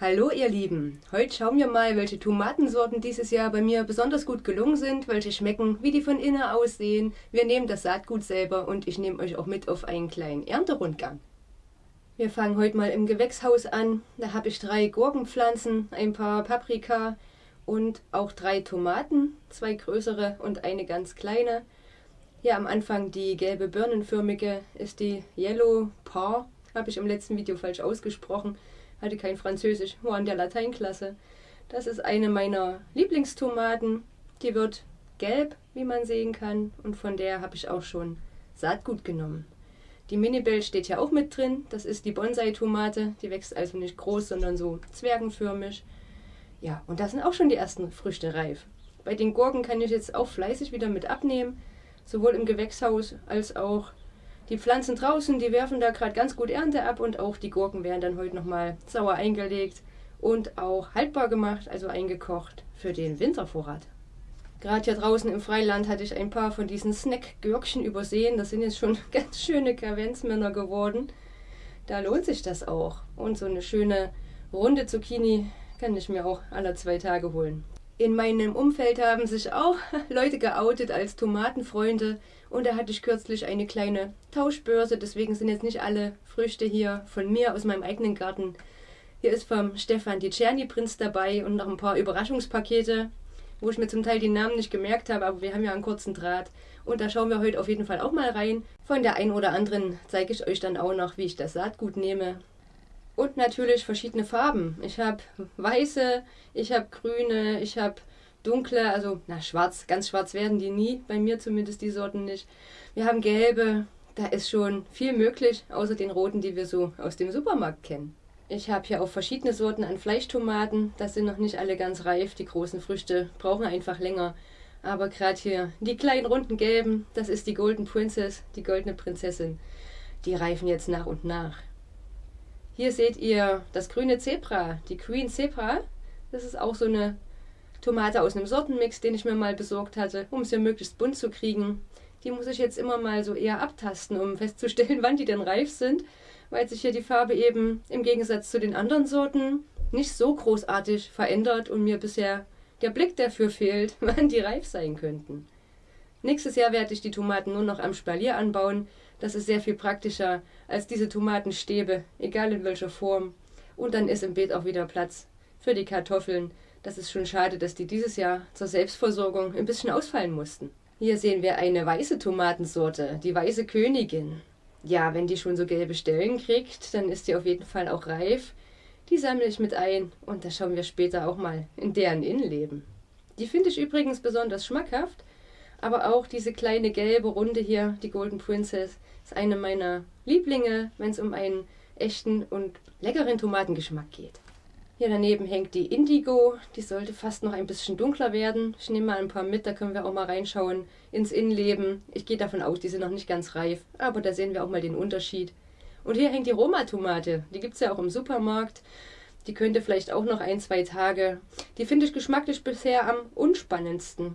Hallo ihr Lieben, heute schauen wir mal, welche Tomatensorten dieses Jahr bei mir besonders gut gelungen sind, welche schmecken, wie die von innen aussehen. Wir nehmen das Saatgut selber und ich nehme euch auch mit auf einen kleinen Ernterundgang. Wir fangen heute mal im Gewächshaus an. Da habe ich drei Gurkenpflanzen, ein paar Paprika und auch drei Tomaten, zwei größere und eine ganz kleine. Hier am Anfang die gelbe birnenförmige ist die Yellow Paw, habe ich im letzten Video falsch ausgesprochen hatte kein Französisch, war in der Lateinklasse. Das ist eine meiner Lieblingstomaten. Die wird gelb, wie man sehen kann, und von der habe ich auch schon Saatgut genommen. Die Minibell steht ja auch mit drin. Das ist die Bonsai-Tomate. Die wächst also nicht groß, sondern so zwergenförmig. Ja, und da sind auch schon die ersten Früchte reif. Bei den Gurken kann ich jetzt auch fleißig wieder mit abnehmen, sowohl im Gewächshaus als auch die Pflanzen draußen, die werfen da gerade ganz gut Ernte ab und auch die Gurken werden dann heute nochmal sauer eingelegt und auch haltbar gemacht, also eingekocht für den Wintervorrat. Gerade hier draußen im Freiland hatte ich ein paar von diesen Snack-Gürkchen übersehen. Das sind jetzt schon ganz schöne Kavenzmänner geworden. Da lohnt sich das auch. Und so eine schöne runde Zucchini kann ich mir auch alle zwei Tage holen. In meinem Umfeld haben sich auch Leute geoutet als Tomatenfreunde und da hatte ich kürzlich eine kleine Tauschbörse, deswegen sind jetzt nicht alle Früchte hier von mir aus meinem eigenen Garten. Hier ist vom Stefan die Czerny-Prinz dabei und noch ein paar Überraschungspakete, wo ich mir zum Teil die Namen nicht gemerkt habe, aber wir haben ja einen kurzen Draht. Und da schauen wir heute auf jeden Fall auch mal rein. Von der einen oder anderen zeige ich euch dann auch noch, wie ich das Saatgut nehme. Und natürlich verschiedene Farben. Ich habe weiße, ich habe grüne, ich habe dunkle, also na schwarz, ganz schwarz werden die nie, bei mir zumindest die Sorten nicht. Wir haben gelbe, da ist schon viel möglich, außer den roten, die wir so aus dem Supermarkt kennen. Ich habe hier auch verschiedene Sorten an Fleischtomaten, das sind noch nicht alle ganz reif, die großen Früchte brauchen einfach länger. Aber gerade hier die kleinen runden gelben, das ist die Golden Princess, die goldene Prinzessin. Die reifen jetzt nach und nach. Hier seht ihr das grüne Zebra, die Queen Zebra. Das ist auch so eine Tomate aus einem Sortenmix, den ich mir mal besorgt hatte, um sie möglichst bunt zu kriegen. Die muss ich jetzt immer mal so eher abtasten, um festzustellen, wann die denn reif sind, weil sich hier die Farbe eben im Gegensatz zu den anderen Sorten nicht so großartig verändert und mir bisher der Blick dafür fehlt, wann die reif sein könnten. Nächstes Jahr werde ich die Tomaten nur noch am Spalier anbauen, das ist sehr viel praktischer als diese Tomatenstäbe, egal in welcher Form. Und dann ist im Beet auch wieder Platz für die Kartoffeln. Das ist schon schade, dass die dieses Jahr zur Selbstversorgung ein bisschen ausfallen mussten. Hier sehen wir eine weiße Tomatensorte, die weiße Königin. Ja, wenn die schon so gelbe Stellen kriegt, dann ist die auf jeden Fall auch reif. Die sammle ich mit ein und da schauen wir später auch mal in deren Innenleben. Die finde ich übrigens besonders schmackhaft, aber auch diese kleine gelbe Runde hier, die Golden Princess, ist eine meiner Lieblinge, wenn es um einen echten und leckeren Tomatengeschmack geht. Hier daneben hängt die Indigo, die sollte fast noch ein bisschen dunkler werden. Ich nehme mal ein paar mit, da können wir auch mal reinschauen ins Innenleben. Ich gehe davon aus, die sind noch nicht ganz reif, aber da sehen wir auch mal den Unterschied. Und hier hängt die Roma-Tomate, die gibt es ja auch im Supermarkt. Die könnte vielleicht auch noch ein, zwei Tage. Die finde ich geschmacklich bisher am unspannendsten.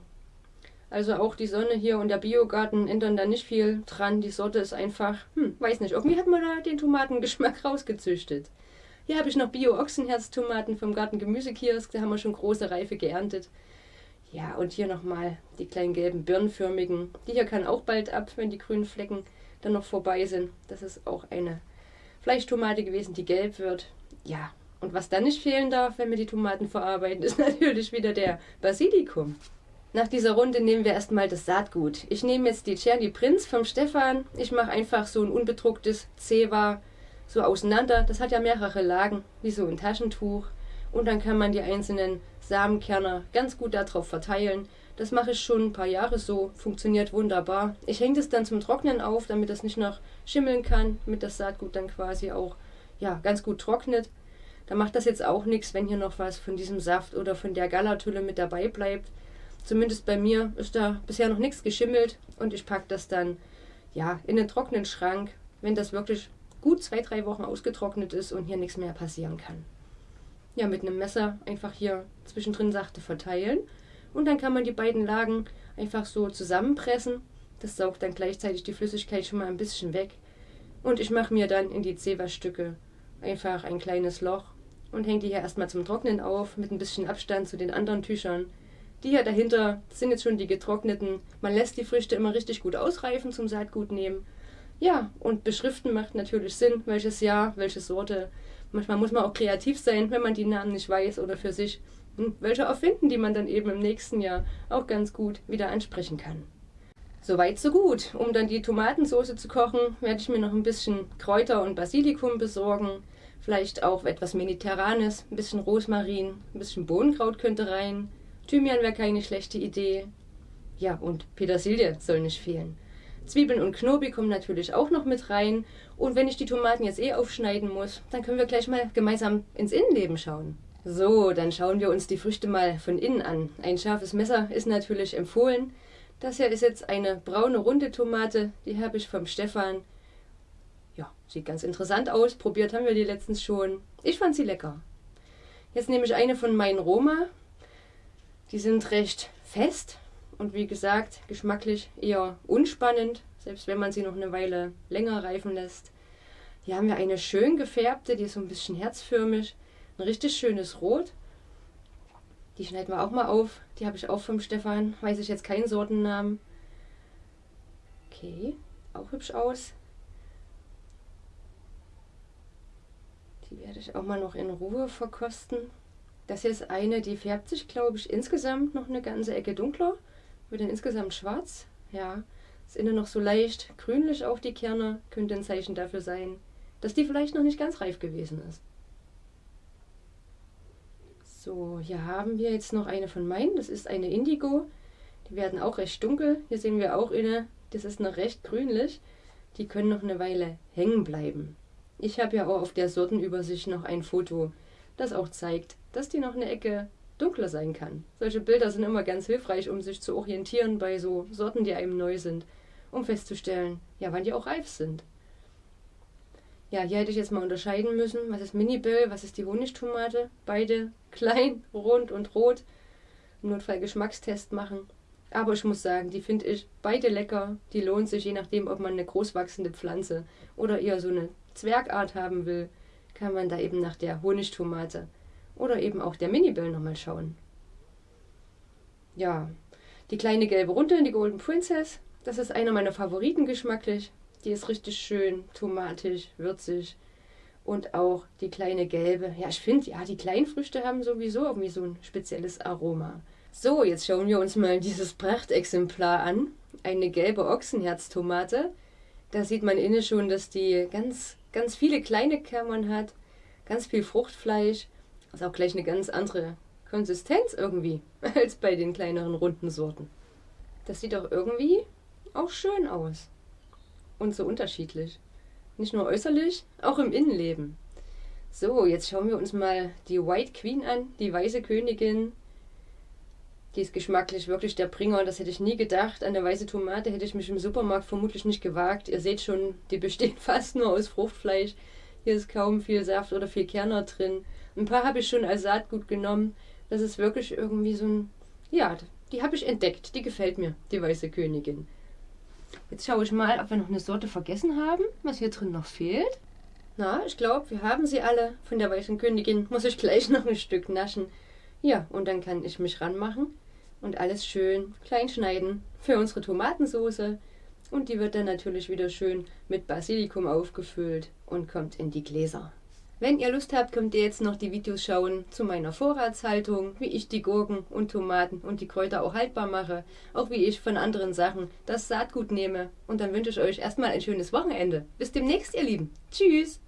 Also auch die Sonne hier und der Biogarten ändern da nicht viel dran. Die Sorte ist einfach, hm, weiß nicht, irgendwie hat man da den Tomatengeschmack rausgezüchtet. Hier habe ich noch Bio-Ochsenherztomaten vom Garten Gemüsekiosk, da haben wir schon große Reife geerntet. Ja, und hier nochmal die kleinen gelben birnenförmigen. Die hier kann auch bald ab, wenn die grünen Flecken dann noch vorbei sind. Das ist auch eine Fleischtomate gewesen, die gelb wird. Ja, und was dann nicht fehlen darf, wenn wir die Tomaten verarbeiten, ist natürlich wieder der Basilikum. Nach dieser Runde nehmen wir erstmal das Saatgut. Ich nehme jetzt die Cherny Prinz vom Stefan. Ich mache einfach so ein unbedrucktes Zewa so auseinander. Das hat ja mehrere Lagen, wie so ein Taschentuch. Und dann kann man die einzelnen Samenkerner ganz gut darauf verteilen. Das mache ich schon ein paar Jahre so, funktioniert wunderbar. Ich hänge das dann zum Trocknen auf, damit das nicht noch schimmeln kann, damit das Saatgut dann quasi auch ja, ganz gut trocknet. Da macht das jetzt auch nichts, wenn hier noch was von diesem Saft oder von der Galatülle mit dabei bleibt. Zumindest bei mir ist da bisher noch nichts geschimmelt und ich packe das dann ja in den trockenen Schrank, wenn das wirklich gut zwei, drei Wochen ausgetrocknet ist und hier nichts mehr passieren kann. Ja, mit einem Messer einfach hier zwischendrin sachte verteilen und dann kann man die beiden Lagen einfach so zusammenpressen. Das saugt dann gleichzeitig die Flüssigkeit schon mal ein bisschen weg. Und ich mache mir dann in die Zewa-Stücke einfach ein kleines Loch und hänge die hier erstmal zum Trocknen auf, mit ein bisschen Abstand zu den anderen Tüchern. Die hier dahinter sind jetzt schon die getrockneten. Man lässt die Früchte immer richtig gut ausreifen zum Saatgut nehmen. Ja, und beschriften macht natürlich Sinn, welches Jahr, welche Sorte. Manchmal muss man auch kreativ sein, wenn man die Namen nicht weiß oder für sich hm, welche erfinden, die man dann eben im nächsten Jahr auch ganz gut wieder ansprechen kann. Soweit so gut. Um dann die Tomatensauce zu kochen, werde ich mir noch ein bisschen Kräuter und Basilikum besorgen. Vielleicht auch etwas Mediterranes, ein bisschen Rosmarin, ein bisschen Bohnenkraut könnte rein. Thymian wäre keine schlechte Idee. Ja, und Petersilie soll nicht fehlen. Zwiebeln und Knobi kommen natürlich auch noch mit rein. Und wenn ich die Tomaten jetzt eh aufschneiden muss, dann können wir gleich mal gemeinsam ins Innenleben schauen. So, dann schauen wir uns die Früchte mal von innen an. Ein scharfes Messer ist natürlich empfohlen. Das hier ist jetzt eine braune runde Tomate, die habe ich vom Stefan. Ja, sieht ganz interessant aus. Probiert haben wir die letztens schon. Ich fand sie lecker. Jetzt nehme ich eine von meinen Roma. Die sind recht fest und wie gesagt, geschmacklich eher unspannend, selbst wenn man sie noch eine Weile länger reifen lässt. Hier haben wir eine schön gefärbte, die ist so ein bisschen herzförmig. Ein richtig schönes Rot. Die schneiden wir auch mal auf. Die habe ich auch vom Stefan. Weiß ich jetzt keinen Sortennamen. Okay, auch hübsch aus. Die werde ich auch mal noch in Ruhe verkosten. Das hier ist eine, die färbt sich, glaube ich, insgesamt noch eine ganze Ecke dunkler. Wird dann insgesamt schwarz. Ja, ist innen noch so leicht grünlich auf die Kerne. Könnte ein Zeichen dafür sein, dass die vielleicht noch nicht ganz reif gewesen ist. So, hier haben wir jetzt noch eine von meinen. Das ist eine Indigo. Die werden auch recht dunkel. Hier sehen wir auch eine. Das ist noch recht grünlich. Die können noch eine Weile hängen bleiben. Ich habe ja auch auf der Sortenübersicht noch ein Foto, das auch zeigt, dass die noch eine Ecke dunkler sein kann. Solche Bilder sind immer ganz hilfreich, um sich zu orientieren bei so Sorten, die einem neu sind, um festzustellen, ja, wann die auch reif sind. Ja, hier hätte ich jetzt mal unterscheiden müssen, was ist Mini-Bill, was ist die Honigtomate. Beide klein, rund und rot. Notfall Geschmackstest machen. Aber ich muss sagen, die finde ich beide lecker. Die lohnt sich, je nachdem, ob man eine großwachsende Pflanze oder eher so eine Zwergart haben will, kann man da eben nach der Honigtomate oder eben auch der Mini-Bill nochmal schauen. Ja, die kleine gelbe Runde, die Golden Princess, das ist einer meiner Favoriten geschmacklich. Die ist richtig schön tomatisch, würzig. Und auch die kleine gelbe. Ja, ich finde, ja, die kleinen Früchte haben sowieso irgendwie so ein spezielles Aroma. So, jetzt schauen wir uns mal dieses Prachtexemplar an. Eine gelbe Ochsenherztomate. Da sieht man innen schon, dass die ganz, ganz viele kleine Kammern hat. Ganz viel Fruchtfleisch. Ist auch gleich eine ganz andere Konsistenz irgendwie als bei den kleineren runden Sorten. Das sieht auch irgendwie auch schön aus und so unterschiedlich. Nicht nur äußerlich, auch im Innenleben. So, jetzt schauen wir uns mal die White Queen an, die weiße Königin. Die ist geschmacklich wirklich der Bringer, das hätte ich nie gedacht. An der weiße Tomate hätte ich mich im Supermarkt vermutlich nicht gewagt. Ihr seht schon, die besteht fast nur aus Fruchtfleisch. Hier ist kaum viel Saft oder viel Kerner drin. Ein paar habe ich schon als Saatgut genommen. Das ist wirklich irgendwie so ein. Ja, die habe ich entdeckt. Die gefällt mir, die weiße Königin. Jetzt schaue ich mal, ob wir noch eine Sorte vergessen haben, was hier drin noch fehlt. Na, ich glaube, wir haben sie alle. Von der weißen Königin muss ich gleich noch ein Stück naschen. Ja, und dann kann ich mich ranmachen und alles schön klein schneiden für unsere Tomatensauce. Und die wird dann natürlich wieder schön mit Basilikum aufgefüllt und kommt in die Gläser. Wenn ihr Lust habt, könnt ihr jetzt noch die Videos schauen zu meiner Vorratshaltung, wie ich die Gurken und Tomaten und die Kräuter auch haltbar mache, auch wie ich von anderen Sachen das Saatgut nehme. Und dann wünsche ich euch erstmal ein schönes Wochenende. Bis demnächst, ihr Lieben. Tschüss!